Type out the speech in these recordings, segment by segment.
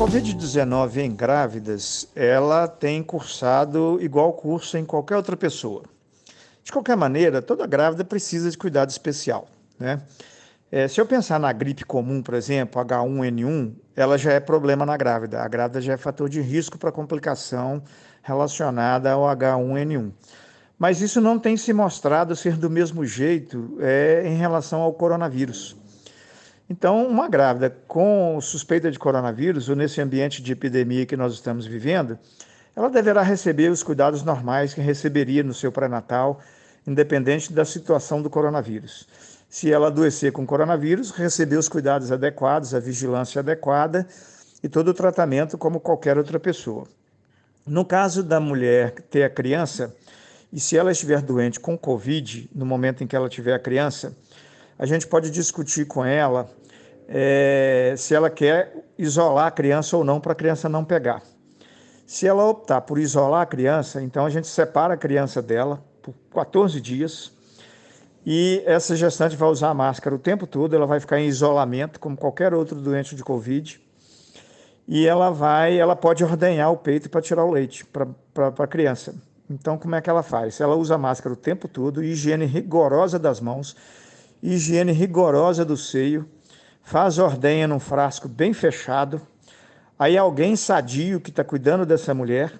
Covid-19 em grávidas, ela tem cursado igual curso em qualquer outra pessoa. De qualquer maneira, toda grávida precisa de cuidado especial, né? É, se eu pensar na gripe comum, por exemplo, H1N1, ela já é problema na grávida. A grávida já é fator de risco para complicação relacionada ao H1N1. Mas isso não tem se mostrado ser do mesmo jeito é, em relação ao coronavírus. Então, uma grávida com suspeita de coronavírus, ou nesse ambiente de epidemia que nós estamos vivendo, ela deverá receber os cuidados normais que receberia no seu pré-natal, independente da situação do coronavírus. Se ela adoecer com coronavírus, receber os cuidados adequados, a vigilância adequada e todo o tratamento como qualquer outra pessoa. No caso da mulher ter a criança, e se ela estiver doente com Covid, no momento em que ela tiver a criança, a gente pode discutir com ela é, se ela quer isolar a criança ou não para a criança não pegar. Se ela optar por isolar a criança, então a gente separa a criança dela por 14 dias e essa gestante vai usar a máscara o tempo todo, ela vai ficar em isolamento, como qualquer outro doente de Covid, e ela vai, ela pode ordenhar o peito para tirar o leite para a criança. Então, como é que ela faz? Ela usa a máscara o tempo todo, higiene rigorosa das mãos, higiene rigorosa do seio, faz ordenha num frasco bem fechado. Aí alguém sadio que está cuidando dessa mulher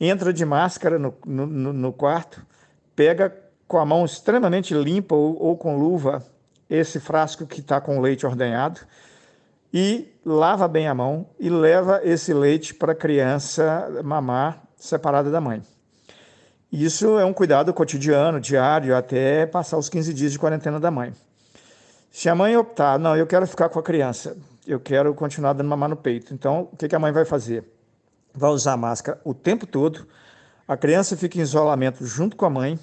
entra de máscara no, no, no, quarto, pega com a mão extremamente limpa ou, ou com luva esse frasco que está com leite ordenhado e lava bem a mão e leva esse leite para a criança mamar separada da mãe. Isso é um cuidado cotidiano, diário, até passar os 15 dias de quarentena da mãe. Se a mãe optar, não, eu quero ficar com a criança, eu quero continuar dando mamar no peito, então o que, que a mãe vai fazer? Vai usar máscara o tempo todo, a criança fica em isolamento junto com a mãe,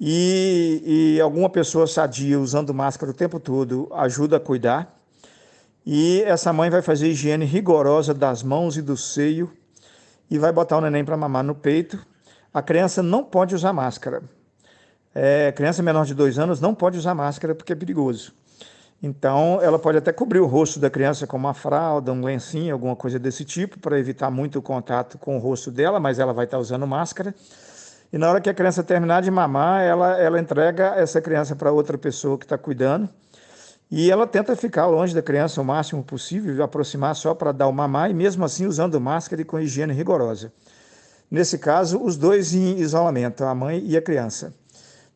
e, e alguma pessoa sadia usando máscara o tempo todo ajuda a cuidar. E essa mãe vai fazer higiene rigorosa das mãos e do seio e vai botar o neném para mamar no peito. A criança não pode usar máscara é, criança menor de dois anos não pode usar máscara porque é perigoso. Então, ela pode até cobrir o rosto da criança com uma fralda, um lencinho, alguma coisa desse tipo, para evitar muito o contato com o rosto dela, mas ela vai estar usando máscara. E na hora que a criança terminar de mamar, ela, ela entrega essa criança para outra pessoa que está cuidando. E ela tenta ficar longe da criança o máximo possível, aproximar só para dar o mamar, e mesmo assim usando máscara e com higiene rigorosa. Nesse caso, os dois em isolamento, a mãe e a criança.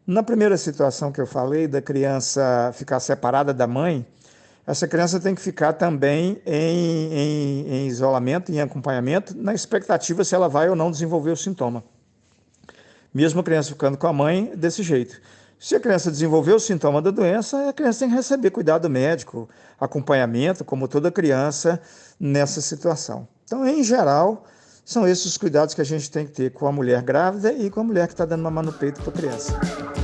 Na primeira situação que eu falei, da criança ficar separada da mãe, essa criança tem que ficar também em, em, em, isolamento, em acompanhamento, na expectativa se ela vai ou não desenvolver o sintoma. Mesmo a criança ficando com a mãe, desse jeito. Se a criança desenvolver o sintoma da doença, a criança tem que receber cuidado médico, acompanhamento, como toda criança nessa situação. Então, em geral, são esses os cuidados que a gente tem que ter com a mulher grávida e com a mulher que está dando mamar no peito para a criança.